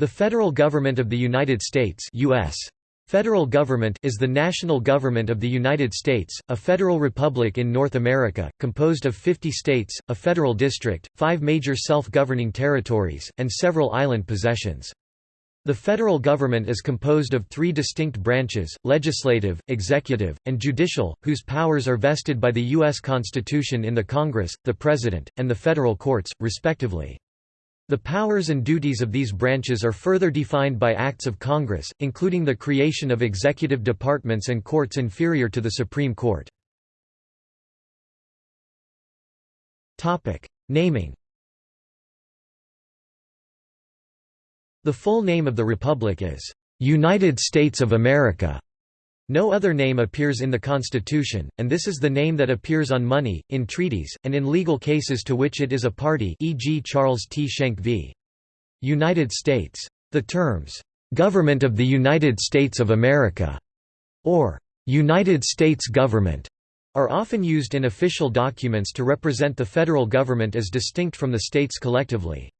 The federal government of the United States US. Federal government is the national government of the United States, a federal republic in North America, composed of 50 states, a federal district, five major self-governing territories, and several island possessions. The federal government is composed of three distinct branches, legislative, executive, and judicial, whose powers are vested by the U.S. Constitution in the Congress, the President, and the federal courts, respectively. The powers and duties of these branches are further defined by acts of Congress, including the creation of executive departments and courts inferior to the Supreme Court. Naming The full name of the Republic is, "'United States of America' No other name appears in the Constitution, and this is the name that appears on money, in treaties, and in legal cases to which it is a party e.g. Charles T. Schenck v. United States. The terms, "'Government of the United States of America' or "'United States Government' are often used in official documents to represent the federal government as distinct from the states collectively.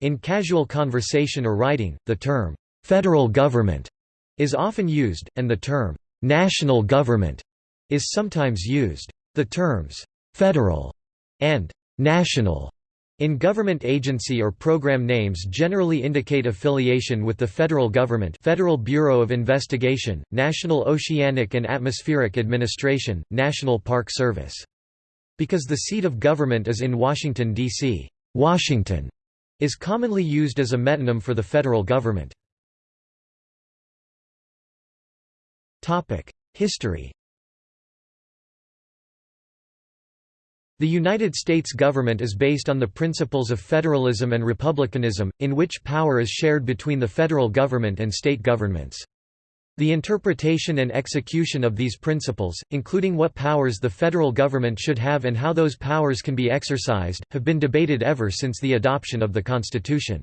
In casual conversation or writing, the term, "'federal government' is often used, and the term, "'national government' is sometimes used. The terms, "'federal' and "'national' in government agency or program names generally indicate affiliation with the federal government Federal Bureau of Investigation, National Oceanic and Atmospheric Administration, National Park Service. Because the seat of government is in Washington, D.C., Washington is commonly used as a metonym for the federal government. History The United States government is based on the principles of federalism and republicanism, in which power is shared between the federal government and state governments. The interpretation and execution of these principles, including what powers the federal government should have and how those powers can be exercised, have been debated ever since the adoption of the Constitution.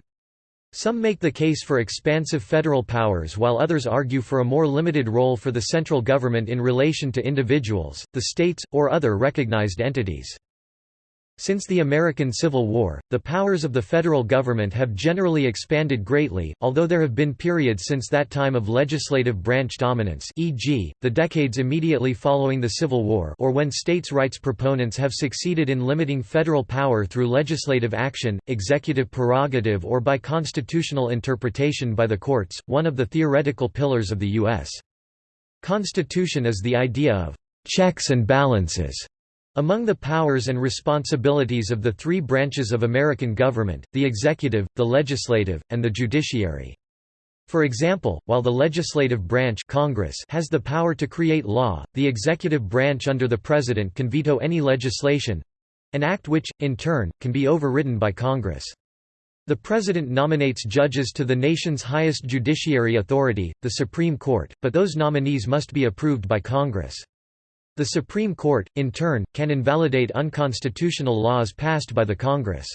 Some make the case for expansive federal powers while others argue for a more limited role for the central government in relation to individuals, the states, or other recognized entities. Since the American Civil War, the powers of the federal government have generally expanded greatly, although there have been periods since that time of legislative branch dominance e.g., the decades immediately following the Civil War or when states' rights proponents have succeeded in limiting federal power through legislative action, executive prerogative or by constitutional interpretation by the courts, one of the theoretical pillars of the U.S. Constitution is the idea of «checks and balances» Among the powers and responsibilities of the three branches of American government, the executive, the legislative, and the judiciary. For example, while the legislative branch Congress has the power to create law, the executive branch under the President can veto any legislation—an act which, in turn, can be overridden by Congress. The President nominates judges to the nation's highest judiciary authority, the Supreme Court, but those nominees must be approved by Congress. The Supreme Court, in turn, can invalidate unconstitutional laws passed by the Congress.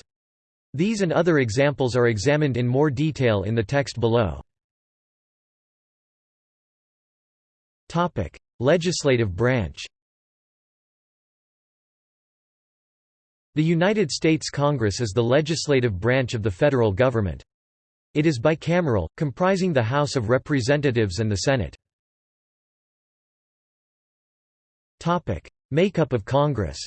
These and other examples are examined in more detail in the text below. Legislative branch The United States Congress is the legislative branch of the federal government. It is bicameral, comprising the House of Representatives and the Senate. Topic: Makeup of Congress.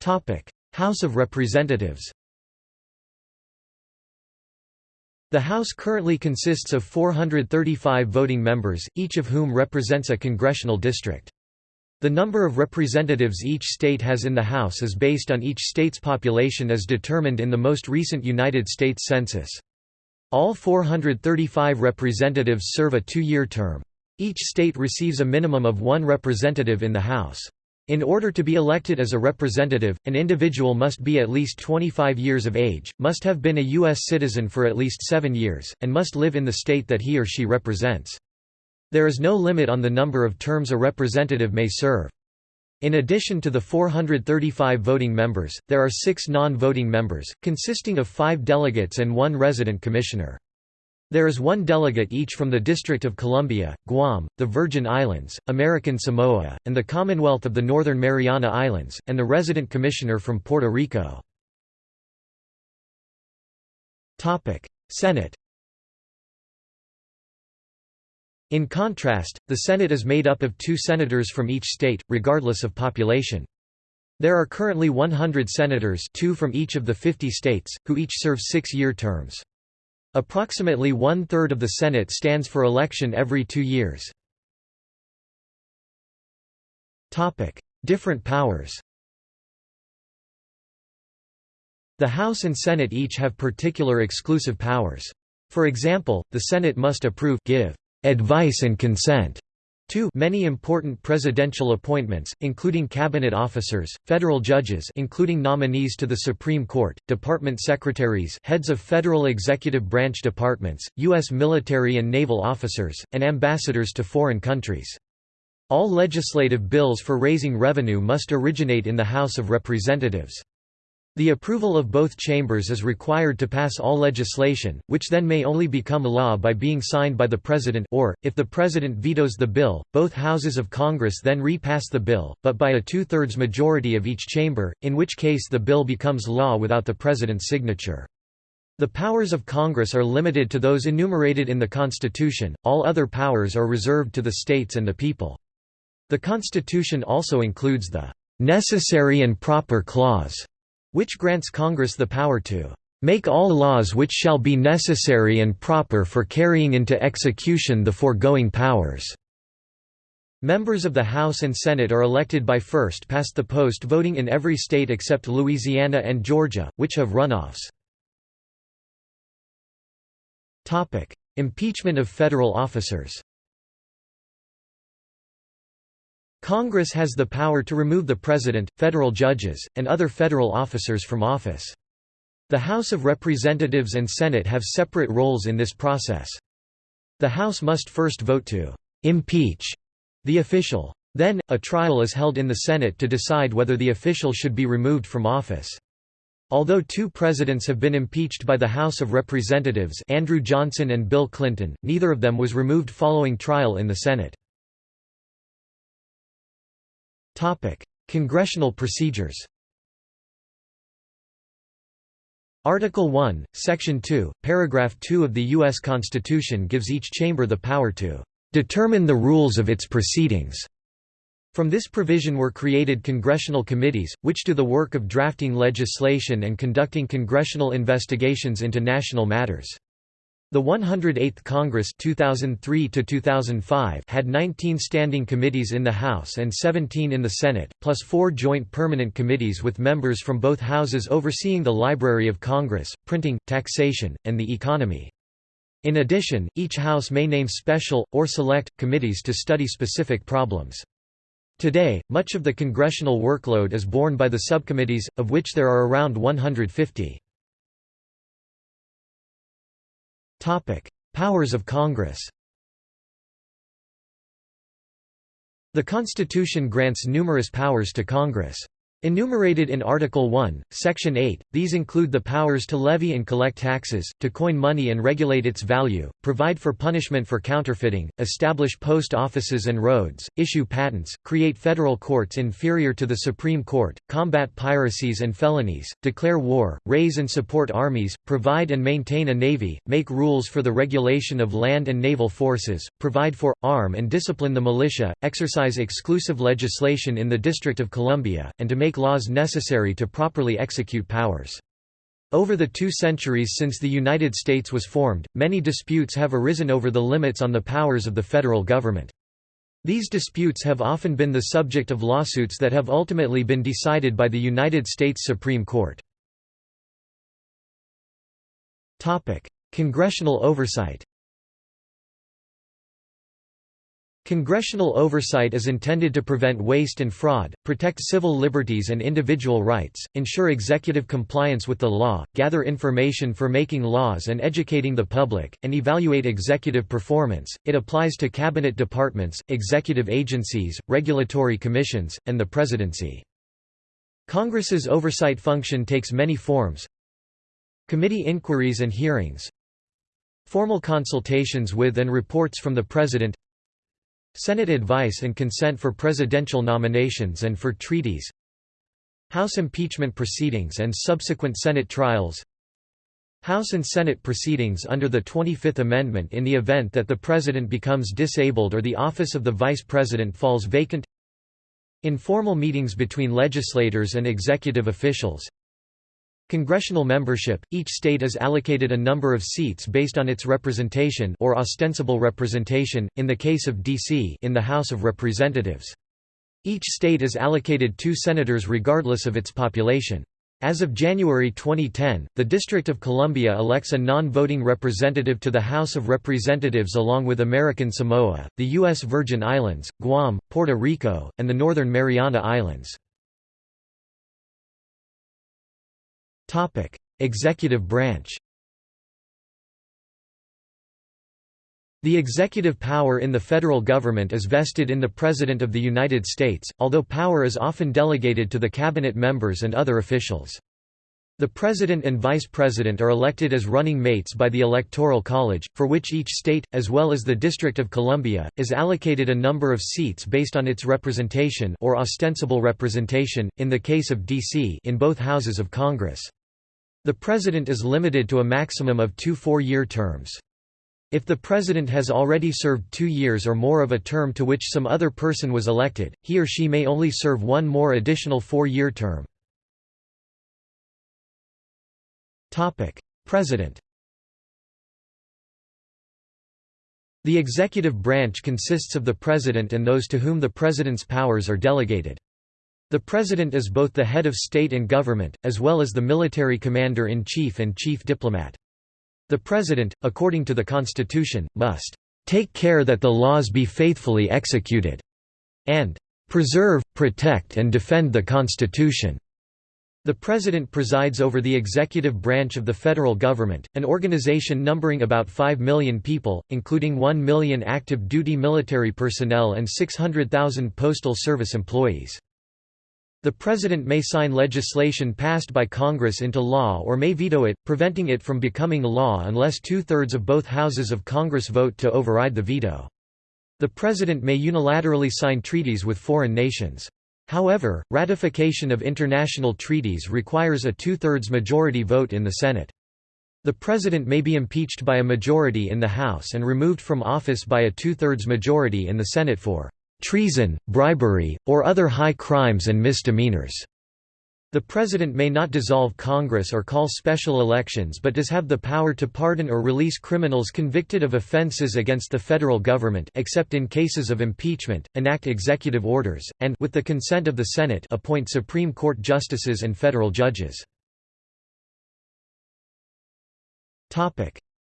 Topic: House of Representatives. The House currently consists of 435 voting members, each of whom represents a congressional district. The number of representatives each state has in the House is based on each state's population as determined in the most recent United States Census. All 435 representatives serve a two-year term. Each state receives a minimum of one representative in the House. In order to be elected as a representative, an individual must be at least 25 years of age, must have been a U.S. citizen for at least seven years, and must live in the state that he or she represents. There is no limit on the number of terms a representative may serve. In addition to the 435 voting members, there are six non-voting members, consisting of five delegates and one resident commissioner. There is one delegate each from the District of Columbia, Guam, the Virgin Islands, American Samoa, and the Commonwealth of the Northern Mariana Islands, and the resident commissioner from Puerto Rico. Senate In contrast, the Senate is made up of two senators from each state, regardless of population. There are currently 100 senators two from each of the 50 states, who each serve six-year terms. Approximately one-third of the Senate stands for election every two years. Different powers The House and Senate each have particular exclusive powers. For example, the Senate must approve give advice and consent to many important presidential appointments, including cabinet officers, federal judges including nominees to the Supreme Court, department secretaries heads of federal executive branch departments, U.S. military and naval officers, and ambassadors to foreign countries. All legislative bills for raising revenue must originate in the House of Representatives. The approval of both chambers is required to pass all legislation, which then may only become law by being signed by the President or, if the President vetoes the bill, both houses of Congress then repass the bill, but by a two-thirds majority of each chamber, in which case the bill becomes law without the President's signature. The powers of Congress are limited to those enumerated in the Constitution, all other powers are reserved to the states and the people. The Constitution also includes the "'necessary and proper clause' which grants Congress the power to make all laws which shall be necessary and proper for carrying into execution the foregoing powers." Members of the House and Senate are elected by first-past-the-post voting in every state except Louisiana and Georgia, which have runoffs. Impeachment of federal officers Congress has the power to remove the President, federal judges, and other federal officers from office. The House of Representatives and Senate have separate roles in this process. The House must first vote to «impeach» the official. Then, a trial is held in the Senate to decide whether the official should be removed from office. Although two presidents have been impeached by the House of Representatives Andrew Johnson and Bill Clinton, neither of them was removed following trial in the Senate. Topic: Congressional procedures. Article 1, Section 2, Paragraph 2 of the U.S. Constitution gives each chamber the power to determine the rules of its proceedings. From this provision were created congressional committees, which do the work of drafting legislation and conducting congressional investigations into national matters. The 108th Congress 2003 had 19 standing committees in the House and 17 in the Senate, plus four joint permanent committees with members from both houses overseeing the Library of Congress, printing, taxation, and the economy. In addition, each House may name special, or select, committees to study specific problems. Today, much of the congressional workload is borne by the subcommittees, of which there are around 150. Powers of Congress The Constitution grants numerous powers to Congress. Enumerated in Article 1, Section 8, these include the powers to levy and collect taxes, to coin money and regulate its value, provide for punishment for counterfeiting, establish post offices and roads, issue patents, create federal courts inferior to the Supreme Court, combat piracies and felonies, declare war, raise and support armies, provide and maintain a navy, make rules for the regulation of land and naval forces, provide for, arm and discipline the militia, exercise exclusive legislation in the District of Columbia, and to make make laws necessary to properly execute powers. Over the two centuries since the United States was formed, many disputes have arisen over the limits on the powers of the federal government. These disputes have often been the subject of lawsuits that have ultimately been decided by the United States Supreme Court. Congressional oversight Congressional oversight is intended to prevent waste and fraud, protect civil liberties and individual rights, ensure executive compliance with the law, gather information for making laws and educating the public, and evaluate executive performance. It applies to cabinet departments, executive agencies, regulatory commissions, and the presidency. Congress's oversight function takes many forms. Committee inquiries and hearings. Formal consultations with and reports from the President Senate advice and consent for presidential nominations and for treaties. House impeachment proceedings and subsequent Senate trials. House and Senate proceedings under the 25th Amendment in the event that the President becomes disabled or the office of the Vice President falls vacant. Informal meetings between legislators and executive officials Congressional membership – Each state is allocated a number of seats based on its representation or ostensible representation, in the case of D.C. in the House of Representatives. Each state is allocated two senators regardless of its population. As of January 2010, the District of Columbia elects a non-voting representative to the House of Representatives along with American Samoa, the U.S. Virgin Islands, Guam, Puerto Rico, and the Northern Mariana Islands. Topic: Executive branch. The executive power in the federal government is vested in the President of the United States, although power is often delegated to the cabinet members and other officials. The President and Vice President are elected as running mates by the Electoral College, for which each state, as well as the District of Columbia, is allocated a number of seats based on its representation or ostensible representation, in the case of D.C. in both houses of Congress. The President is limited to a maximum of two four-year terms. If the President has already served two years or more of a term to which some other person was elected, he or she may only serve one more additional four-year term. President The executive branch consists of the President and those to whom the President's powers are delegated. The President is both the head of state and government, as well as the military commander-in-chief and chief diplomat. The President, according to the Constitution, must "...take care that the laws be faithfully executed," and "...preserve, protect and defend the Constitution." The President presides over the executive branch of the federal government, an organization numbering about 5 million people, including 1 million active duty military personnel and 600,000 Postal Service employees. The President may sign legislation passed by Congress into law or may veto it, preventing it from becoming law unless two-thirds of both houses of Congress vote to override the veto. The President may unilaterally sign treaties with foreign nations. However, ratification of international treaties requires a two-thirds majority vote in the Senate. The President may be impeached by a majority in the House and removed from office by a two-thirds majority in the Senate for treason, bribery, or other high crimes and misdemeanors. The President may not dissolve Congress or call special elections but does have the power to pardon or release criminals convicted of offenses against the federal government except in cases of impeachment, enact executive orders, and with the consent of the Senate appoint Supreme Court justices and federal judges.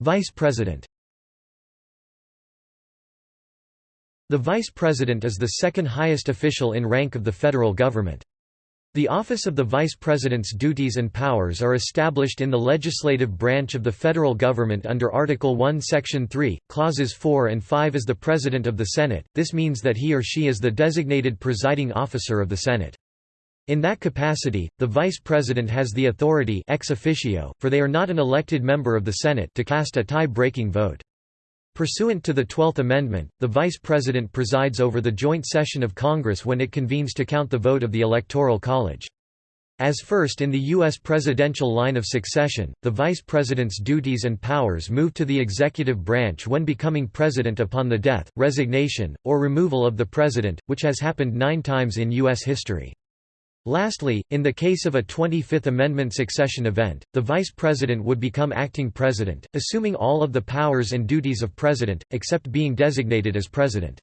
Vice President The Vice President is the second highest official in rank of the federal government. The office of the Vice President's duties and powers are established in the legislative branch of the federal government under Article 1 Section 3, Clauses 4 and 5 as the President of the Senate, this means that he or she is the designated presiding officer of the Senate. In that capacity, the Vice President has the authority ex officio, for they are not an elected member of the Senate to cast a tie-breaking vote. Pursuant to the Twelfth Amendment, the Vice President presides over the joint session of Congress when it convenes to count the vote of the Electoral College. As first in the U.S. presidential line of succession, the Vice President's duties and powers move to the executive branch when becoming President upon the death, resignation, or removal of the President, which has happened nine times in U.S. history. Lastly, in the case of a 25th Amendment succession event, the Vice President would become acting President, assuming all of the powers and duties of President, except being designated as President.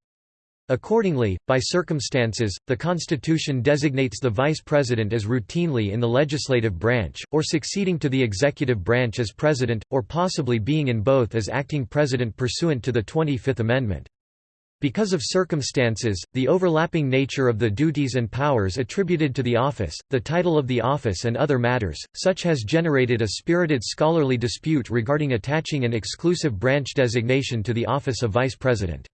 Accordingly, by circumstances, the Constitution designates the Vice President as routinely in the legislative branch, or succeeding to the executive branch as President, or possibly being in both as acting President pursuant to the 25th Amendment. Because of circumstances, the overlapping nature of the duties and powers attributed to the office, the title of the office and other matters, such has generated a spirited scholarly dispute regarding attaching an exclusive branch designation to the office of Vice President.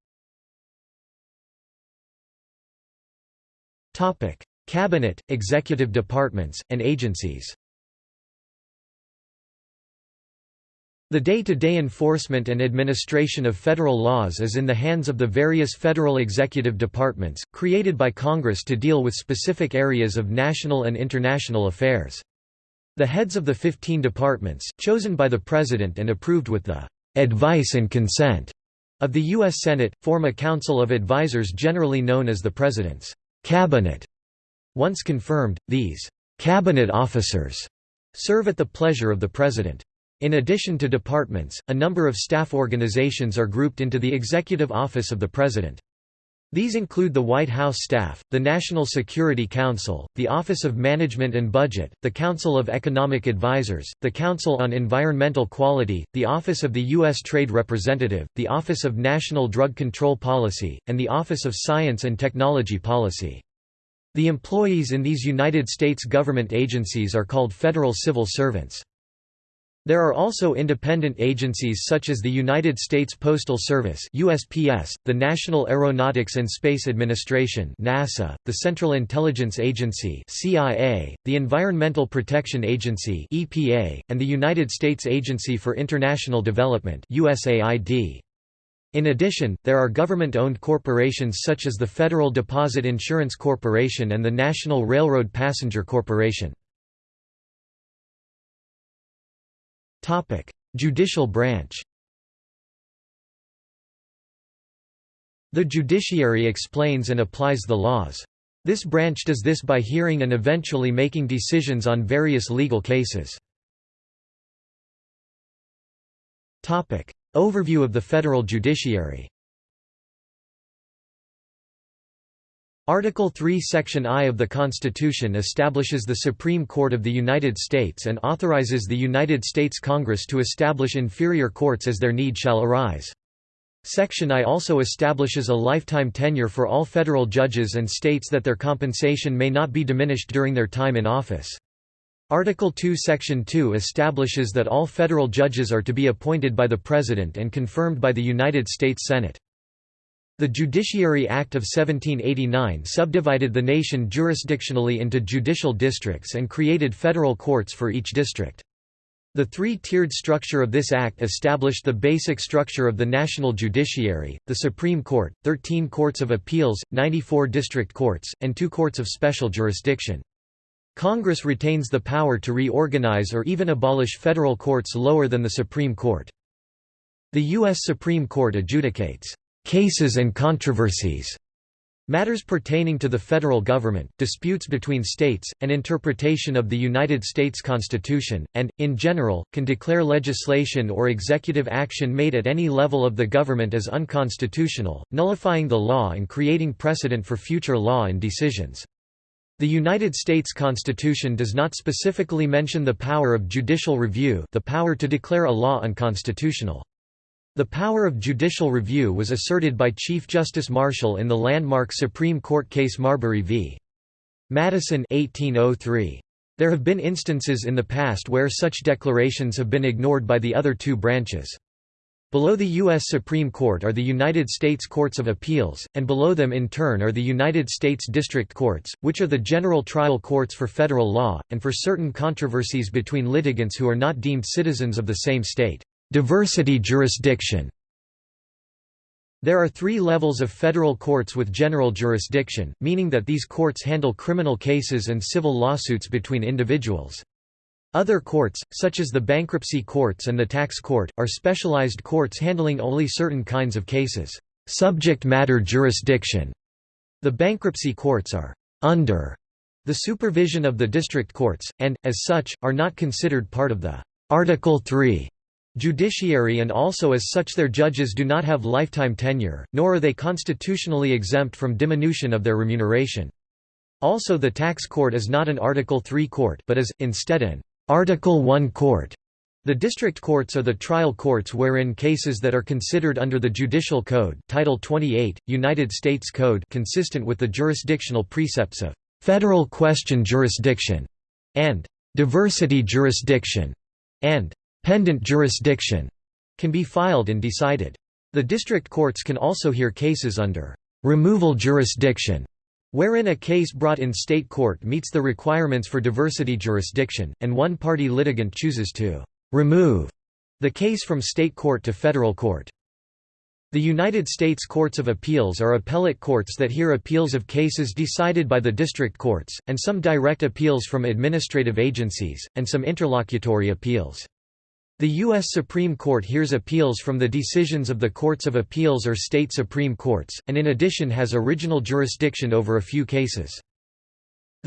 Cabinet, executive departments, and agencies The day-to-day -day enforcement and administration of federal laws is in the hands of the various federal executive departments, created by Congress to deal with specific areas of national and international affairs. The heads of the 15 departments, chosen by the President and approved with the "...advice and consent." of the U.S. Senate, form a council of advisers generally known as the President's Cabinet. Once confirmed, these «cabinet officers» serve at the pleasure of the President. In addition to departments, a number of staff organizations are grouped into the Executive Office of the President. These include the White House staff, the National Security Council, the Office of Management and Budget, the Council of Economic Advisers, the Council on Environmental Quality, the Office of the U.S. Trade Representative, the Office of National Drug Control Policy, and the Office of Science and Technology Policy. The employees in these United States government agencies are called federal civil servants. There are also independent agencies such as the United States Postal Service USPS, the National Aeronautics and Space Administration NASA, the Central Intelligence Agency CIA, the Environmental Protection Agency EPA, and the United States Agency for International Development USAID. In addition, there are government-owned corporations such as the Federal Deposit Insurance Corporation and the National Railroad Passenger Corporation. Judicial branch The judiciary explains and applies the laws. This branch does this by hearing and eventually making decisions on various legal cases. Overview of the federal judiciary Article 3 Section I of the Constitution establishes the Supreme Court of the United States and authorizes the United States Congress to establish inferior courts as their need shall arise. Section I also establishes a lifetime tenure for all federal judges and states that their compensation may not be diminished during their time in office. Article 2 Section 2 establishes that all federal judges are to be appointed by the President and confirmed by the United States Senate. The Judiciary Act of 1789 subdivided the nation jurisdictionally into judicial districts and created federal courts for each district. The three-tiered structure of this act established the basic structure of the national judiciary, the Supreme Court, 13 courts of appeals, 94 district courts, and two courts of special jurisdiction. Congress retains the power to reorganize or even abolish federal courts lower than the Supreme Court. The U.S. Supreme Court adjudicates cases and controversies, matters pertaining to the federal government, disputes between states, and interpretation of the United States Constitution, and, in general, can declare legislation or executive action made at any level of the government as unconstitutional, nullifying the law and creating precedent for future law and decisions. The United States Constitution does not specifically mention the power of judicial review the power to declare a law unconstitutional. The power of judicial review was asserted by Chief Justice Marshall in the landmark Supreme Court case Marbury v. Madison 1803. There have been instances in the past where such declarations have been ignored by the other two branches. Below the U.S. Supreme Court are the United States Courts of Appeals, and below them in turn are the United States District Courts, which are the general trial courts for federal law, and for certain controversies between litigants who are not deemed citizens of the same state. Diversity jurisdiction There are three levels of federal courts with general jurisdiction, meaning that these courts handle criminal cases and civil lawsuits between individuals. Other courts, such as the bankruptcy courts and the tax court, are specialized courts handling only certain kinds of cases. Subject matter jurisdiction. The bankruptcy courts are under the supervision of the district courts, and, as such, are not considered part of the Article 3 judiciary and also as such their judges do not have lifetime tenure, nor are they constitutionally exempt from diminution of their remuneration. Also the tax court is not an Article 3 court but is, instead an Article 1 court. The district courts are the trial courts wherein cases that are considered under the Judicial Code Title 28, United States Code consistent with the jurisdictional precepts of «federal question jurisdiction» and «diversity jurisdiction» and pendent jurisdiction can be filed and decided. The district courts can also hear cases under removal jurisdiction, wherein a case brought in state court meets the requirements for diversity jurisdiction, and one party litigant chooses to remove the case from state court to federal court. The United States Courts of Appeals are appellate courts that hear appeals of cases decided by the district courts, and some direct appeals from administrative agencies, and some interlocutory appeals. The U.S. Supreme Court hears appeals from the decisions of the Courts of Appeals or state Supreme Courts, and in addition has original jurisdiction over a few cases.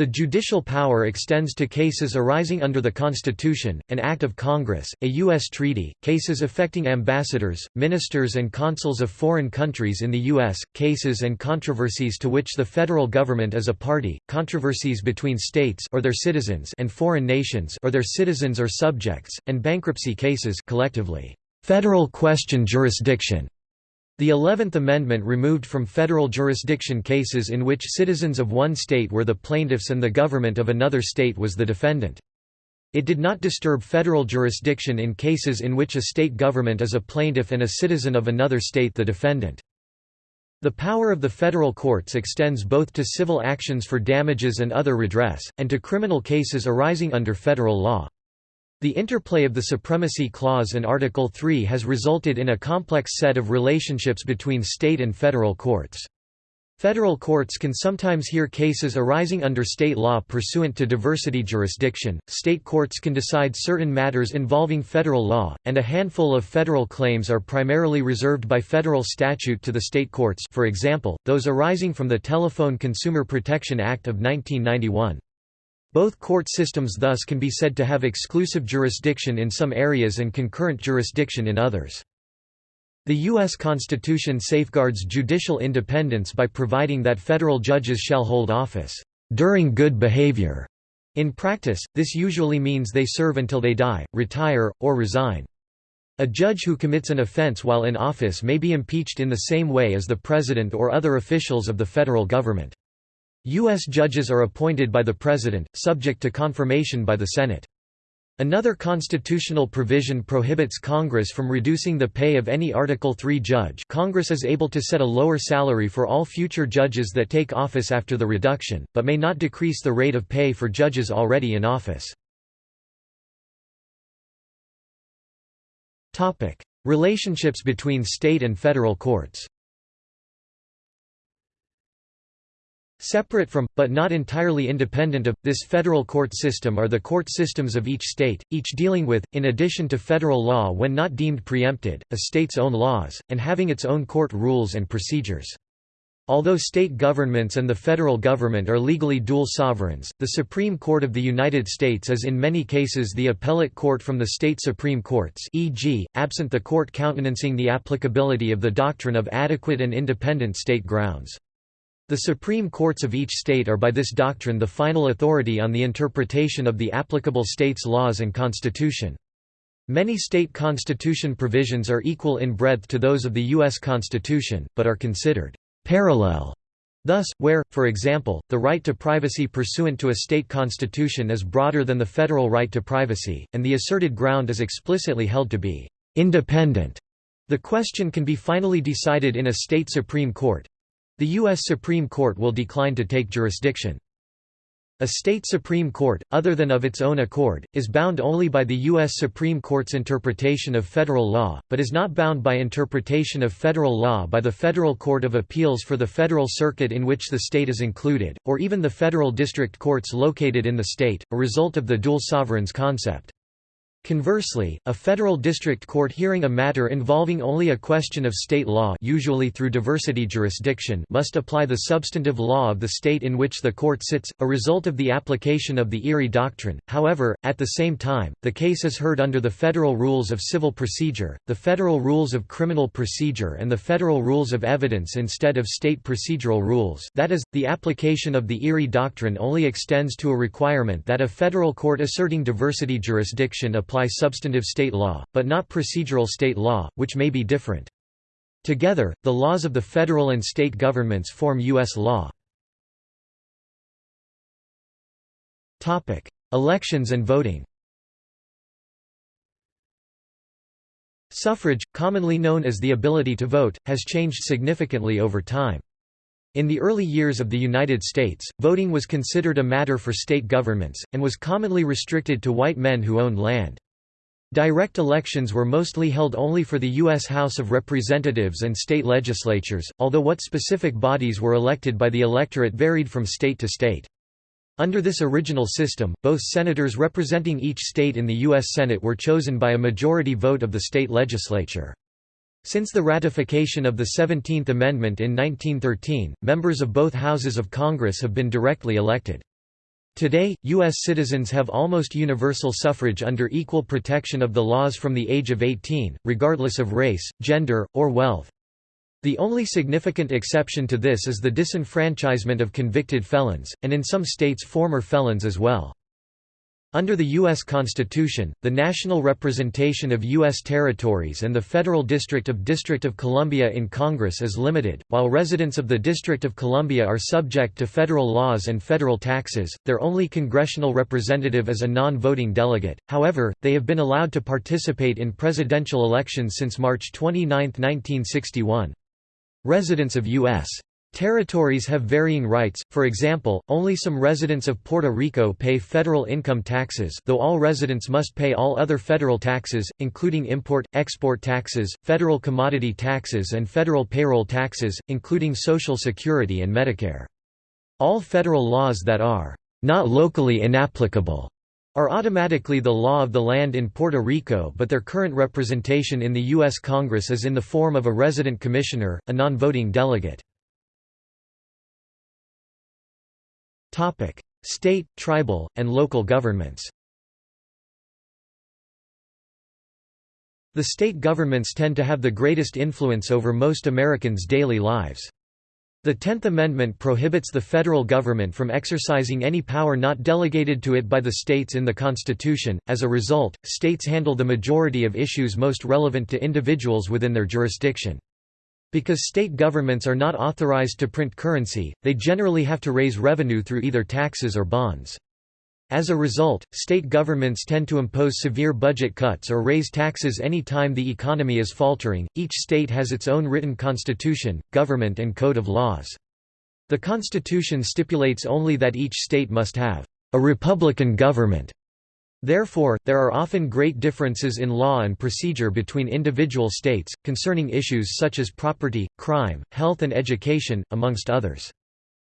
The judicial power extends to cases arising under the Constitution, an Act of Congress, a U.S. treaty, cases affecting ambassadors, ministers and consuls of foreign countries in the U.S., cases and controversies to which the federal government is a party, controversies between states or their citizens and foreign nations or their citizens or subjects, and bankruptcy cases collectively, federal question jurisdiction. The Eleventh Amendment removed from federal jurisdiction cases in which citizens of one state were the plaintiffs and the government of another state was the defendant. It did not disturb federal jurisdiction in cases in which a state government is a plaintiff and a citizen of another state the defendant. The power of the federal courts extends both to civil actions for damages and other redress, and to criminal cases arising under federal law. The interplay of the Supremacy Clause and Article 3 has resulted in a complex set of relationships between state and federal courts. Federal courts can sometimes hear cases arising under state law pursuant to diversity jurisdiction, state courts can decide certain matters involving federal law, and a handful of federal claims are primarily reserved by federal statute to the state courts for example, those arising from the Telephone Consumer Protection Act of 1991. Both court systems thus can be said to have exclusive jurisdiction in some areas and concurrent jurisdiction in others. The U.S. Constitution safeguards judicial independence by providing that federal judges shall hold office, "...during good behavior." In practice, this usually means they serve until they die, retire, or resign. A judge who commits an offense while in office may be impeached in the same way as the president or other officials of the federal government. U.S. judges are appointed by the President, subject to confirmation by the Senate. Another constitutional provision prohibits Congress from reducing the pay of any Article III judge Congress is able to set a lower salary for all future judges that take office after the reduction, but may not decrease the rate of pay for judges already in office. Relationships between state and federal courts Separate from, but not entirely independent of, this federal court system are the court systems of each state, each dealing with, in addition to federal law when not deemed preempted, a state's own laws, and having its own court rules and procedures. Although state governments and the federal government are legally dual sovereigns, the Supreme Court of the United States is in many cases the appellate court from the state Supreme Courts e.g., absent the court countenancing the applicability of the doctrine of adequate and independent state grounds. The Supreme Courts of each state are by this doctrine the final authority on the interpretation of the applicable state's laws and constitution. Many state constitution provisions are equal in breadth to those of the U.S. Constitution, but are considered parallel. Thus, where, for example, the right to privacy pursuant to a state constitution is broader than the federal right to privacy, and the asserted ground is explicitly held to be independent, the question can be finally decided in a state Supreme Court, the U.S. Supreme Court will decline to take jurisdiction. A state Supreme Court, other than of its own accord, is bound only by the U.S. Supreme Court's interpretation of federal law, but is not bound by interpretation of federal law by the Federal Court of Appeals for the Federal Circuit in which the state is included, or even the federal district courts located in the state, a result of the dual sovereigns concept. Conversely, a federal district court hearing a matter involving only a question of state law usually through diversity jurisdiction must apply the substantive law of the state in which the court sits, a result of the application of the Erie Doctrine. However, at the same time, the case is heard under the Federal Rules of Civil Procedure, the Federal Rules of Criminal Procedure and the Federal Rules of Evidence instead of state procedural rules that is, the application of the Erie Doctrine only extends to a requirement that a federal court asserting diversity jurisdiction apply substantive state law, but not procedural state law, which may be different. Together, the laws of the federal and state governments form U.S. law. Elections and voting Suffrage, commonly known as the ability to vote, has changed significantly over time. In the early years of the United States, voting was considered a matter for state governments, and was commonly restricted to white men who owned land. Direct elections were mostly held only for the U.S. House of Representatives and state legislatures, although what specific bodies were elected by the electorate varied from state to state. Under this original system, both senators representing each state in the U.S. Senate were chosen by a majority vote of the state legislature. Since the ratification of the Seventeenth Amendment in 1913, members of both houses of Congress have been directly elected. Today, U.S. citizens have almost universal suffrage under equal protection of the laws from the age of 18, regardless of race, gender, or wealth. The only significant exception to this is the disenfranchisement of convicted felons, and in some states former felons as well. Under the U.S. Constitution, the national representation of U.S. territories and the Federal District of District of Columbia in Congress is limited. While residents of the District of Columbia are subject to federal laws and federal taxes, their only congressional representative is a non voting delegate, however, they have been allowed to participate in presidential elections since March 29, 1961. Residents of U.S. Territories have varying rights, for example, only some residents of Puerto Rico pay federal income taxes though all residents must pay all other federal taxes, including import, export taxes, federal commodity taxes and federal payroll taxes, including Social Security and Medicare. All federal laws that are not locally inapplicable are automatically the law of the land in Puerto Rico but their current representation in the U.S. Congress is in the form of a resident commissioner, a non-voting delegate. Topic: State, tribal, and local governments. The state governments tend to have the greatest influence over most Americans' daily lives. The Tenth Amendment prohibits the federal government from exercising any power not delegated to it by the states in the Constitution, as a result, states handle the majority of issues most relevant to individuals within their jurisdiction. Because state governments are not authorized to print currency, they generally have to raise revenue through either taxes or bonds. As a result, state governments tend to impose severe budget cuts or raise taxes any time the economy is faltering. Each state has its own written constitution, government, and code of laws. The Constitution stipulates only that each state must have a republican government Therefore, there are often great differences in law and procedure between individual states, concerning issues such as property, crime, health and education, amongst others.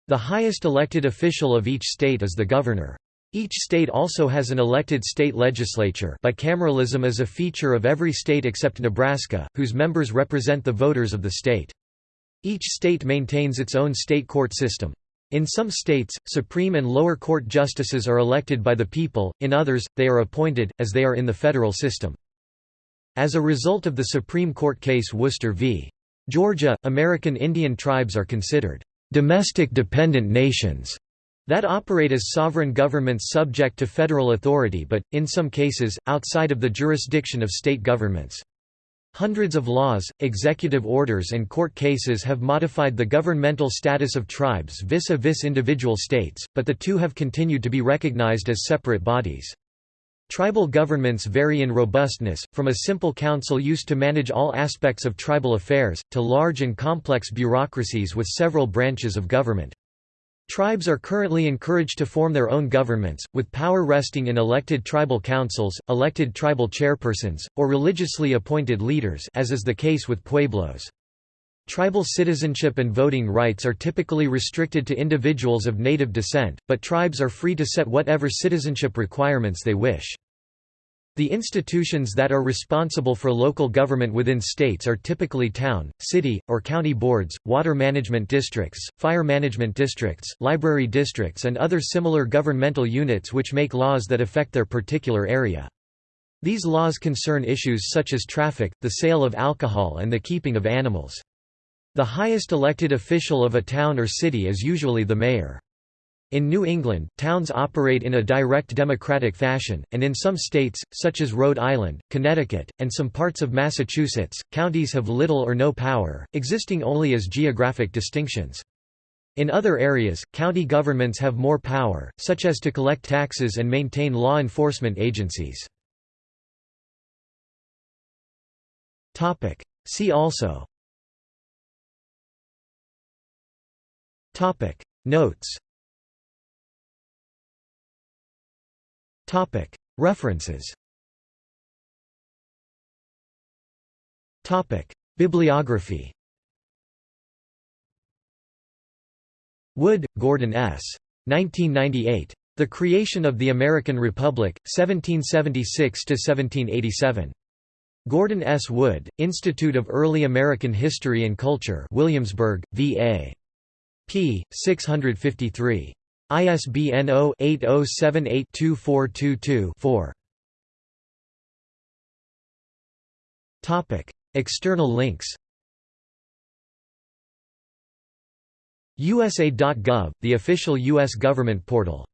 The highest elected official of each state is the governor. Each state also has an elected state legislature bicameralism is a feature of every state except Nebraska, whose members represent the voters of the state. Each state maintains its own state court system. In some states, Supreme and lower court justices are elected by the people, in others, they are appointed, as they are in the federal system. As a result of the Supreme Court case Worcester v. Georgia, American Indian tribes are considered domestic dependent nations that operate as sovereign governments subject to federal authority but, in some cases, outside of the jurisdiction of state governments. Hundreds of laws, executive orders and court cases have modified the governmental status of tribes vis-a-vis -vis individual states, but the two have continued to be recognized as separate bodies. Tribal governments vary in robustness, from a simple council used to manage all aspects of tribal affairs, to large and complex bureaucracies with several branches of government. Tribes are currently encouraged to form their own governments, with power resting in elected tribal councils, elected tribal chairpersons, or religiously appointed leaders as is the case with pueblos. Tribal citizenship and voting rights are typically restricted to individuals of native descent, but tribes are free to set whatever citizenship requirements they wish. The institutions that are responsible for local government within states are typically town, city, or county boards, water management districts, fire management districts, library districts and other similar governmental units which make laws that affect their particular area. These laws concern issues such as traffic, the sale of alcohol and the keeping of animals. The highest elected official of a town or city is usually the mayor. In New England, towns operate in a direct democratic fashion, and in some states, such as Rhode Island, Connecticut, and some parts of Massachusetts, counties have little or no power, existing only as geographic distinctions. In other areas, county governments have more power, such as to collect taxes and maintain law enforcement agencies. See also Notes References Bibliography Wood, Gordon S. 1998. The Creation of the American Republic, 1776–1787. Gordon S. Wood, Institute of Early American History and Culture Williamsburg, VA. p. 653. ISBN 0-80782422-4. Topic: External links USA.gov, the official U.S. government portal